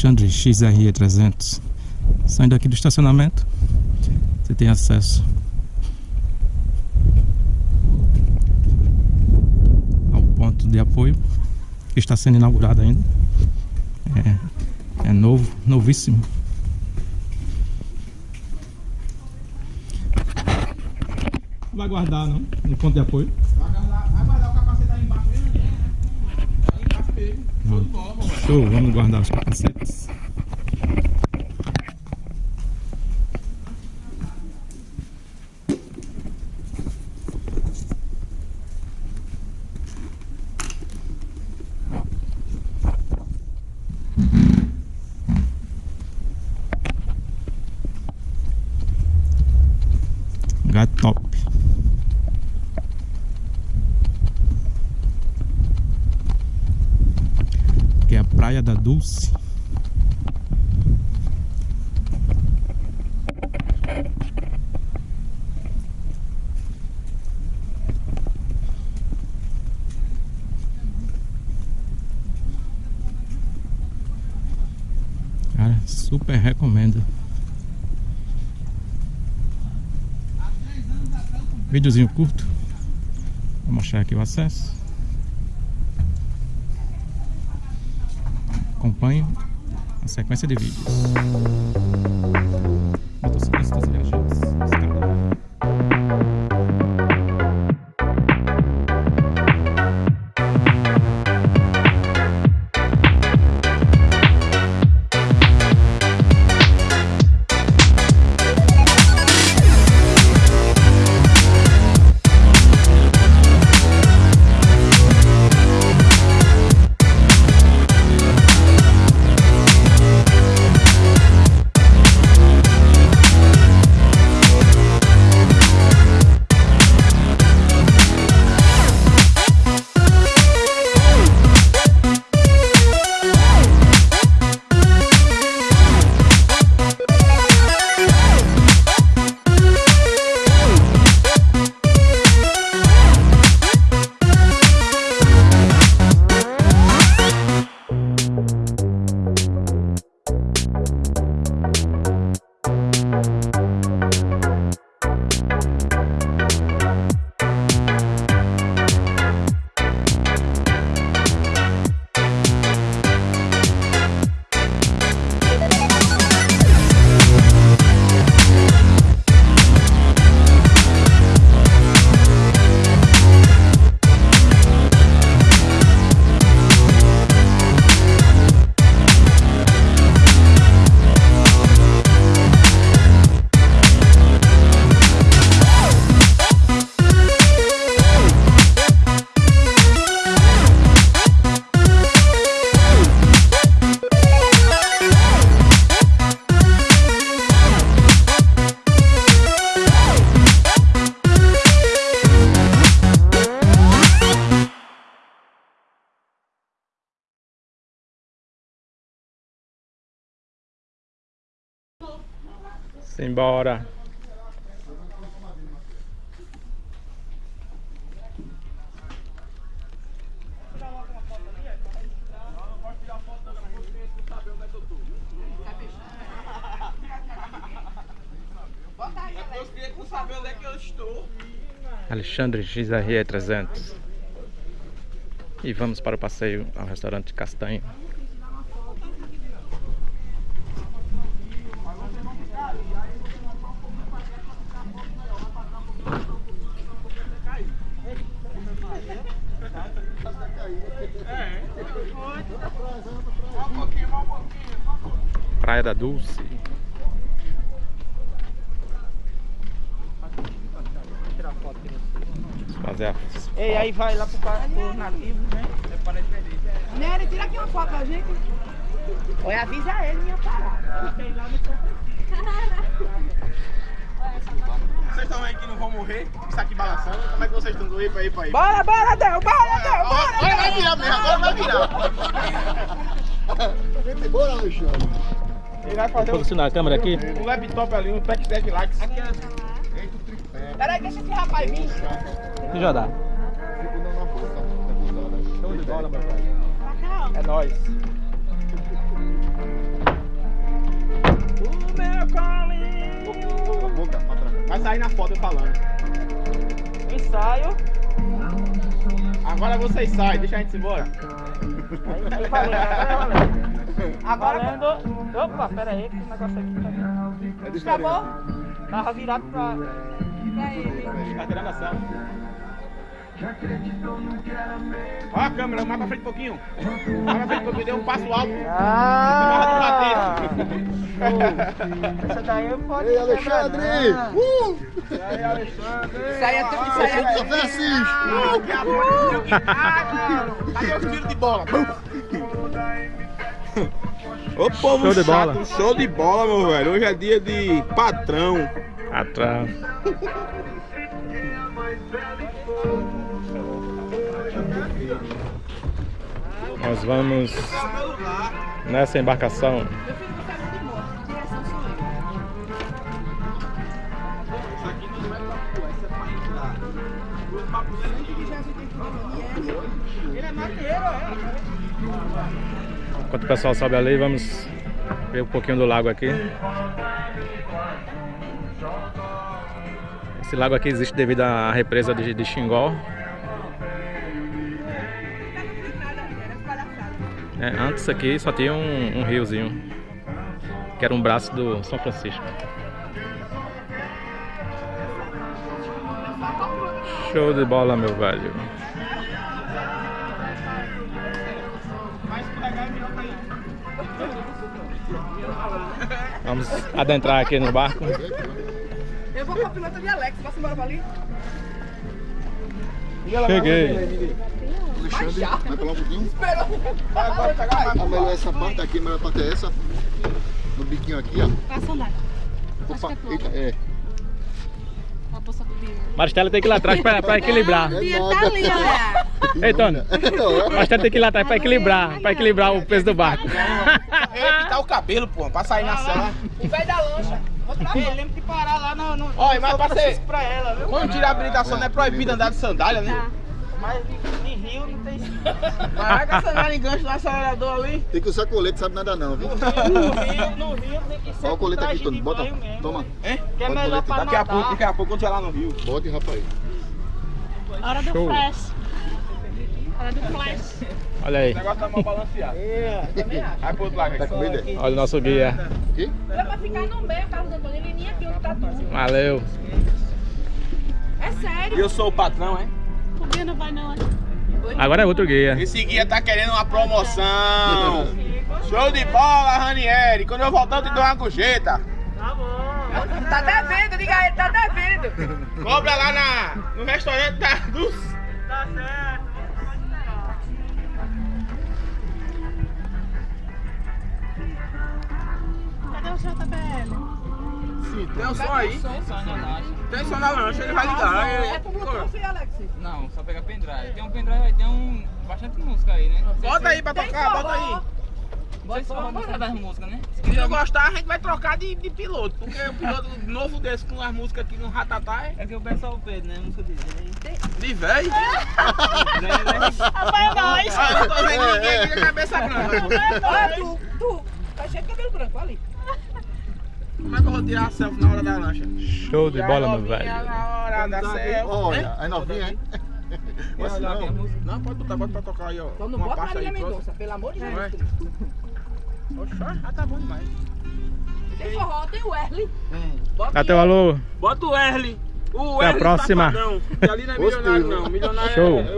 Alexandre XRE 300 Saindo aqui do estacionamento Você tem acesso Ao ponto de apoio Que está sendo inaugurado ainda. É, é novo, novíssimo Não vai guardar não, no ponto de apoio Vai guardar, vai guardar o capacete aí embaixo mesmo, né? Aí embaixo mesmo. Show de bola. Show, vamos guardar os capacetes Lugar top. Que é a Praia da Dulce. Cara, super recomendo. Videozinho curto. Vou mostrar aqui o acesso. Acompanhe a sequência de vídeos. Estou. Alexandre XRE 300 E vamos para o passeio ao restaurante Castanho Só um pouquinho, só um pouquinho. Praia da Dulce Fazer a Ei, aí vai lá pro, bar- pro nativo, né? Nery, tira aqui uma foto pra gente. Olha, avisa ele, minha parada. Vocês estão aí que não vão morrer? Isso aqui balançando? Como é que vocês estão do aí pra aí pra aí? Bora, bora, Del, bora, Del, bora. Olha, vai virar mesmo, agora vai virar. Bora, Alexandre. Ele vai fazer um, Posicionar a câmera aqui um laptop ali, um pack 7 likes. Eita o tripé. Peraí, deixa esse rapaz vir. Já dá. Segunda na bolsa. Tá cruzada. Show de bola, meu ó. É nóis. O meu colinho. Boca. Vai sair na foto eu falando. Ensaio. Agora vocês saem, deixa a gente embora. Agora Valendo. Opa, pera aí, que o negócio aqui tá. É acabou Tava virado pra. pra ele. Tá tirando a sala. Olha a câmera, mais pra frente um pouquinho. Mais pra frente um pouquinho, deu um passo alto. Ah! Essa daí eu posso. Ei, Alexandre! Uh! E aí, Alexandre? Isso aí é tudo isso Você aí. que é- assim! Uh, que a porra do que tá, Cadê os tiros de bola? Ô povo Show de chato, bola. show de bola, meu velho. Hoje é dia de patrão. Atrás. ele é marinheiro, é. Enquanto o pessoal sobe ali, vamos ver um pouquinho do lago aqui. Esse lago aqui existe devido à represa de, de Xingó. É, antes aqui só tinha um, um riozinho, que era um braço do São Francisco. Show de bola, meu velho. Vamos adentrar aqui no barco. Eu vou com a pilota de Alex. Posso embora pra ali? Cheguei. Alexandre, vai pular um pouquinho? Esperou. Agora pegar mais. Ah, melhor essa parte aqui, a melhor parte é essa. No biquinho aqui, ó. A sandália. Opa, eita, é. A bolsa do Bia. Maristela tem que ir lá atrás pra, pra equilibrar. É Bia tá ali, olha. Ei, Tony. Maristela tem que ir lá atrás pra equilibrar, pra equilibrar o peso do barco. Ei, pintar o cabelo, pô, pra sair na cela. O velho da lancha. Ei, mão. lembra de parar lá no. no Olha, mas pra ser- pra ela, viu? Quando tira a habilitação, não é proibido andar de sandália, né? Mas em Rio não tem. Vai com a sandália em gancho no acelerador ali. Tem que usar colete, sabe nada não, viu? No Rio, no Rio tem que ser. Olha o colete aqui, Tony. Bota. mesmo. Toma. Hein? Que é Bota melhor pra Daqui a pouco, daqui a pouco, quando estiver lá no Rio. Bote, rapaz. Hora do Show. flash. Hora do flash. Olha aí, O negócio tá mal balanceado. É. Vai pro outro lado Tá aqui. com medo, é? olha o nosso guia. Aqui? É pra ficar no meio, Carlos Antônio. Ele nem aqui onde tá tudo. Valeu. É E sério. eu sou o patrão, hein? O Bia não vai não. Agora é outro guia. Esse guia tá querendo uma promoção. Show de bola, Ranieri. Quando eu voltar, eu te dou uma gorjeta. Tá bom. Tá devendo, diga a ele, tá devendo. Cobra lá na, no restaurante da, dos... Tá certo. Cadê o JBL? Tem um som aí. Tem som na lancha, ele vai ligar. É Ele- pro Bluetooth, Alex. Não, só pegar pendrive. Tem um pendrive aí, tem um. bastante música aí, né? Bota aí pra Tem tocar, bota aí. Vocês só vão das músicas, né? Se não gostar, a gente vai trocar de, de piloto. Porque o piloto novo desse com as músicas aqui no Ratatá é É que eu peço ao Pedro, né? Música dele. de velho. Apoia nós. Eu não tô vendo ninguém aqui com a cabeça branca. Olha tu, tu. Tá cheio de cabelo branco, ali. Como é que eu vou tirar a selfie na hora da lancha? Show de E bola, meu velho. Na hora da selfie. Olha, aí novinha, hein? Mas não. Não, pode botar, bota pra tocar aí, ó. Então não bota Marília. Mendonça, pelo amor de Não é? Deus. Oxa, já tá bom demais. Tem forró, tem o Erle. Dá teu alô. Bota o Erle. O Até a Erle próxima. Safadão, ali não é milionário não. Milionário Show. é